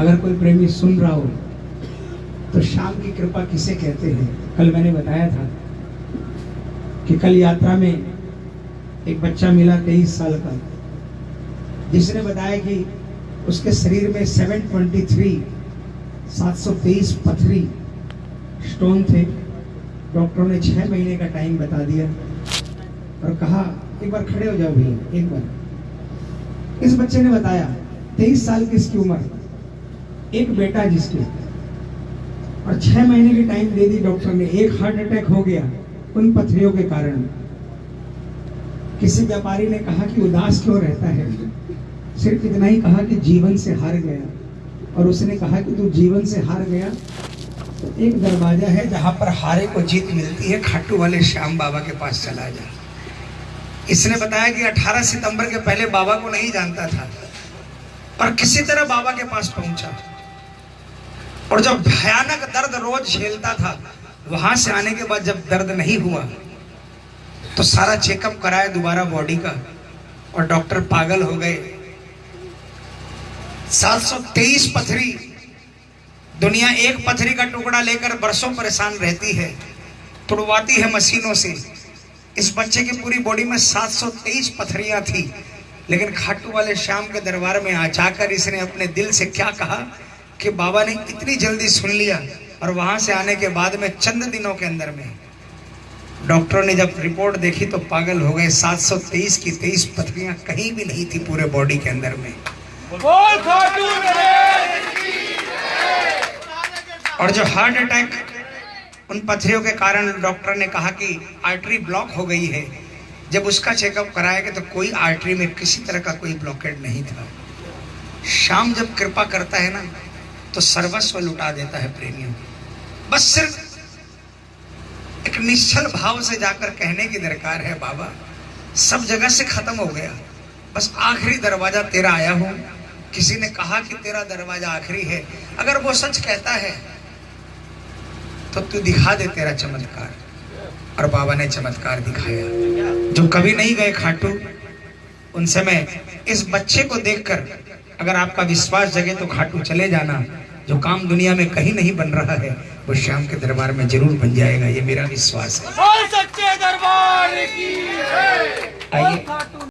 अगर कोई प्रेमी सुन रहा हो तो शाम की कृपा किसे कहते हैं? कल मैंने बताया था कि कल यात्रा में एक बच्चा मिला तेईस साल का, जिसने बताया कि उसके शरीर में 723 723 पथरी स्टोन थे। डॉक्टरों ने छह महीने का टाइम बता दिया और कहा, एक बार खड़े हो जाओ भैया, एक बार। इस बच्चे ने बताया, तेईस साल की इसकी उम्र एक बेटा जिसके और छह महीने की टाइम दे दी डॉक्टर ने, एक हार्ट अटैक हो गया उन पथरियों के कारण। किसी व्यापारी ने कहा कि उदास क्यों रहता है? सिर्फ़ इतना ही कहा कि जीवन से हार गया। और उसने कहा कि तू जीवन से हार गया। तो एक दरवाज़ा है जहाँ पर हारे को जीत मिलती है, खाटू वाले श्याम बाबा के पास चला जा। इसने बताया कि 18 सितंबर के पहले बाबा को नहीं जानता था और किसी तरह बाबा के पास पहुँचा। और जब भयानक दर्द रोज झेलता था, वहाँ से आने के बाद जब दर्द नहीं हुआ तो सारा चेकअप कराया दोबारा बॉडी का और डॉक्टर पागल हो गए। 723 पथरी, दुनिया एक पथरी का टुकड़ा लेकर बरसों परेशान रहती है, तुड़वाती है मशीनों से। इस बच्चे की पूरी बॉडी में 723 पथरियाँ थी, लेकिन खाटू वाले श्याम के दरबार में आ जाकर इसने अपने दिल से क्या कहा? कि बाबा ने इतनी जल्दी सुन लिया और वहाँ से आने के बाद में चंद दिनों के अंदर में डॉक्टरों ने जब रिपोर्ट देखी तो पागल हो गए। 723 की 23 पथरियाँ कहीं भी नहीं थी पूरे बॉडी के अंदर में। बोल और जो हार्ट अटैक उन पथरियों के कारण डॉक्टर ने कहा कि आर्टरी ब्लॉक हो गई है। जब उसका चेकअप कराया गया तो कोई आर्टरी में किसी तरह का कोई ब्लॉकेट नहीं था। शाम जब कृपा करता है ना तो सर्वस्व लुटा देता है प्रेमियों। बस सिर्फ़ एक निश्चल भाव से जाकर कहने की दरकार है, बाबा, सब जगह से खत्म हो गया। बस आखिरी दरवाज़ा तेरा आया हूँ। किसी ने कहा कि तेरा दरवाज़ा आखिरी है? अगर वो सच कहता है तो तू दिखा दे तेरा चमत्कार। और बाबा ने चमत्कार दिखाया। जो कभी नहीं गए खाटू, उनसे मैं इस बच्चे को देखकर अगर आपका विश्वास जगे तो खाटू चले जाना जो काम दुनिया में कहीं नहीं बन रहा है वो श्याम के दरबार में ज़रूर बन जाएगा ये मेरा विश्वास है और सच्चे दरबार की आइए। खाटू